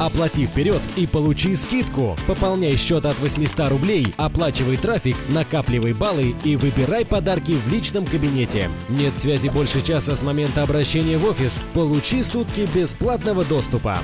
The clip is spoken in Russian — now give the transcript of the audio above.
Оплати вперед и получи скидку. Пополняй счет от 800 рублей, оплачивай трафик, накапливай баллы и выбирай подарки в личном кабинете. Нет связи больше часа с момента обращения в офис? Получи сутки бесплатного доступа.